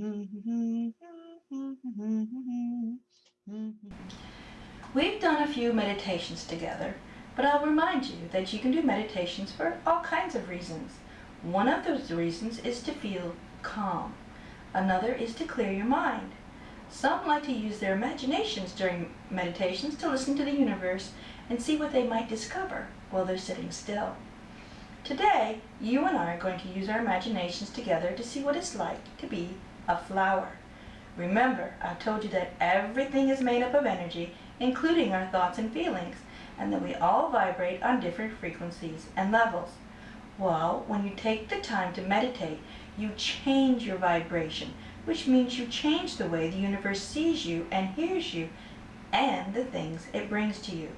We've done a few meditations together, but I'll remind you that you can do meditations for all kinds of reasons. One of those reasons is to feel calm. Another is to clear your mind. Some like to use their imaginations during meditations to listen to the universe and see what they might discover while they're sitting still. Today, you and I are going to use our imaginations together to see what it's like to be a flower. Remember, I've told you that everything is made up of energy, including our thoughts and feelings, and that we all vibrate on different frequencies and levels. Well, when you take the time to meditate, you change your vibration, which means you change the way the universe sees you and hears you and the things it brings to you.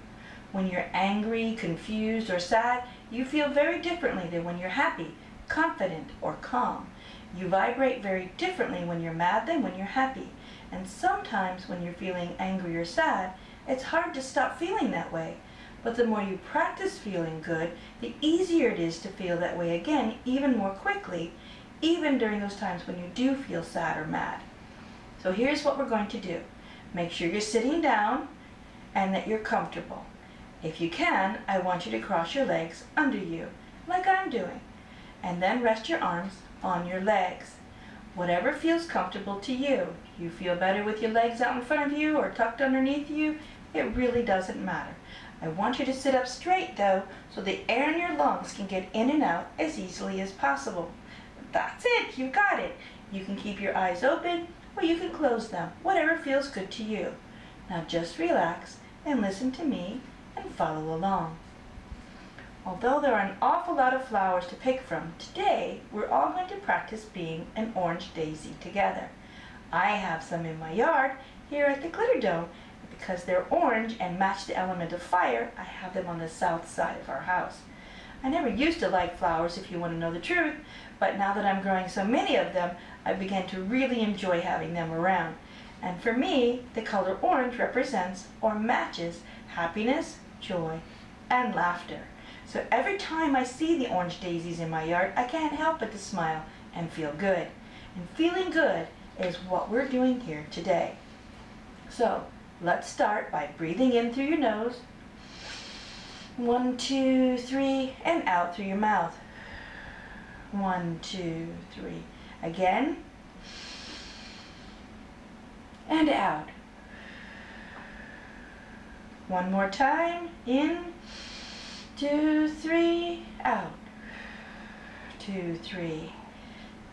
When you're angry, confused, or sad, you feel very differently than when you're happy, confident, or calm. You vibrate very differently when you're mad than when you're happy. And sometimes when you're feeling angry or sad, it's hard to stop feeling that way. But the more you practice feeling good, the easier it is to feel that way again even more quickly, even during those times when you do feel sad or mad. So here's what we're going to do. Make sure you're sitting down and that you're comfortable. If you can, I want you to cross your legs under you, like I'm doing, and then rest your arms on your legs. Whatever feels comfortable to you. You feel better with your legs out in front of you or tucked underneath you, it really doesn't matter. I want you to sit up straight though, so the air in your lungs can get in and out as easily as possible. That's it, you got it. You can keep your eyes open or you can close them, whatever feels good to you. Now just relax and listen to me and follow along. Although there are an awful lot of flowers to pick from, today we're all going to practice being an orange daisy together. I have some in my yard here at the Glitter Dome. Because they're orange and match the element of fire, I have them on the south side of our house. I never used to like flowers, if you want to know the truth, but now that I'm growing so many of them, I began to really enjoy having them around. And for me, the color orange represents or matches happiness, joy, and laughter. So every time I see the orange daisies in my yard, I can't help but to smile and feel good. And feeling good is what we're doing here today. So let's start by breathing in through your nose. One, two, three, and out through your mouth. One, two, three. Again. And out. One more time. In. Two, three. Out. Two, three.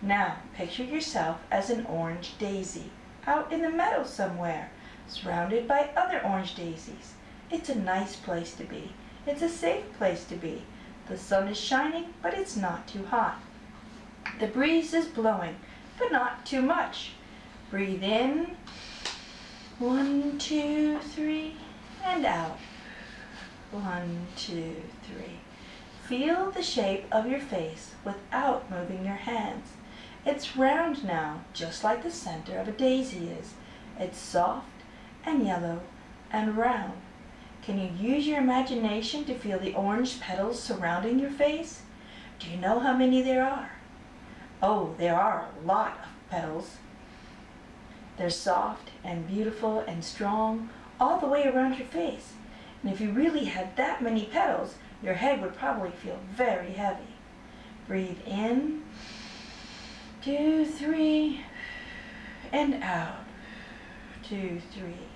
Now, picture yourself as an orange daisy out in the meadow somewhere, surrounded by other orange daisies. It's a nice place to be. It's a safe place to be. The sun is shining, but it's not too hot. The breeze is blowing, but not too much. Breathe in. One, two, three, and out. One, two, three. Feel the shape of your face without moving your hands. It's round now, just like the center of a daisy is. It's soft and yellow and round. Can you use your imagination to feel the orange petals surrounding your face? Do you know how many there are? Oh, there are a lot of petals. They're soft and beautiful and strong all the way around your face. And if you really had that many petals, your head would probably feel very heavy. Breathe in, two, three, and out, two, three.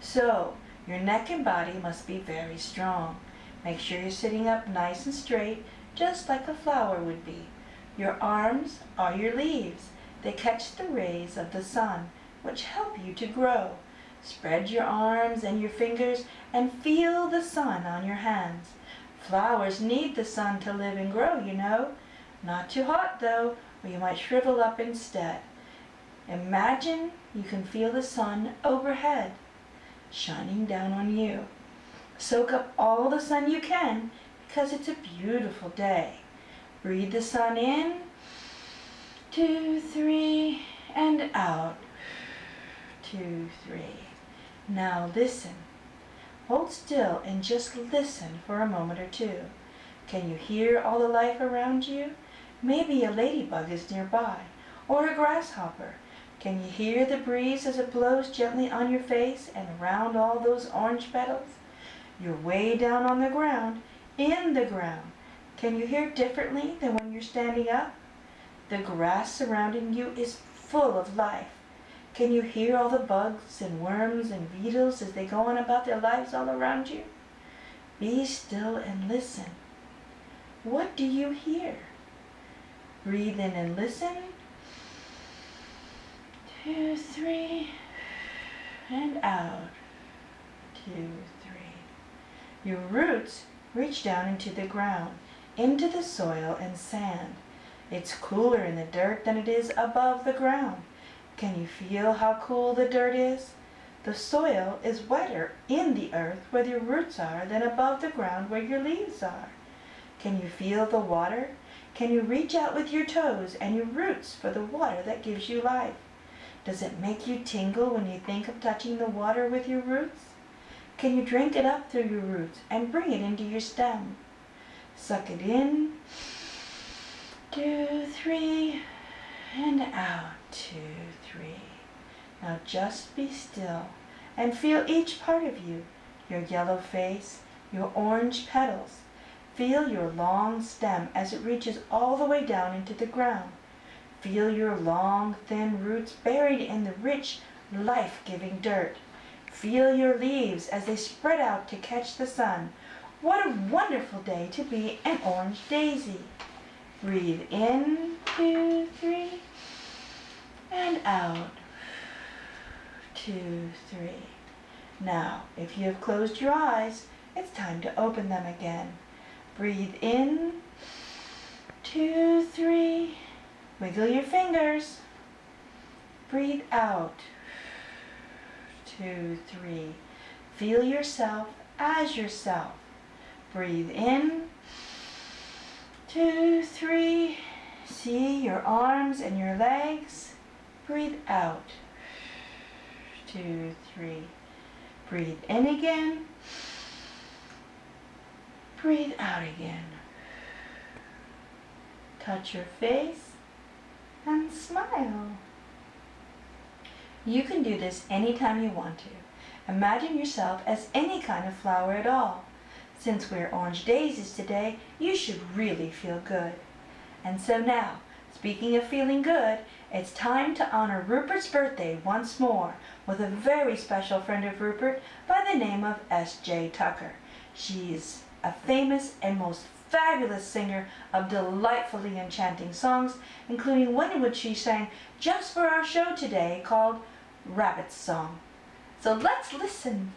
So, your neck and body must be very strong. Make sure you're sitting up nice and straight, just like a flower would be. Your arms are your leaves. They catch the rays of the sun, which help you to grow. Spread your arms and your fingers and feel the sun on your hands. Flowers need the sun to live and grow, you know. Not too hot, though, or you might shrivel up instead. Imagine you can feel the sun overhead shining down on you. Soak up all the sun you can because it's a beautiful day. Breathe the sun in, two, three, and out, two, three. Now listen. Hold still and just listen for a moment or two. Can you hear all the life around you? Maybe a ladybug is nearby, or a grasshopper? Can you hear the breeze as it blows gently on your face and around all those orange petals? You're way down on the ground, in the ground. Can you hear differently than when you're standing up? The grass surrounding you is full of life. Can you hear all the bugs and worms and beetles as they go on about their lives all around you? Be still and listen. What do you hear? Breathe in and listen. Two, three, and out. Two, three. Your roots reach down into the ground, into the soil and sand. It's cooler in the dirt than it is above the ground. Can you feel how cool the dirt is? The soil is wetter in the earth where your roots are than above the ground where your leaves are. Can you feel the water? Can you reach out with your toes and your roots for the water that gives you life? Does it make you tingle when you think of touching the water with your roots? Can you drink it up through your roots and bring it into your stem? Suck it in. Two, three, and out. Two, three. Now just be still and feel each part of you, your yellow face, your orange petals. Feel your long stem as it reaches all the way down into the ground. Feel your long, thin roots buried in the rich, life-giving dirt. Feel your leaves as they spread out to catch the sun. What a wonderful day to be an orange daisy. Breathe in, two, three and out. Two, three. Now, if you have closed your eyes, it's time to open them again. Breathe in, two, three. Wiggle your fingers. Breathe out, two, three. Feel yourself as yourself. Breathe in, two. See your arms and your legs. Breathe out. Two, three. Breathe in again. Breathe out again. Touch your face and smile. You can do this anytime you want to. Imagine yourself as any kind of flower at all. Since we're orange daisies today, you should really feel good. And so now, speaking of feeling good, it's time to honor Rupert's birthday once more with a very special friend of Rupert by the name of S.J. Tucker. She's a famous and most fabulous singer of delightfully enchanting songs, including one in which she sang just for our show today called Rabbit's Song. So let's listen.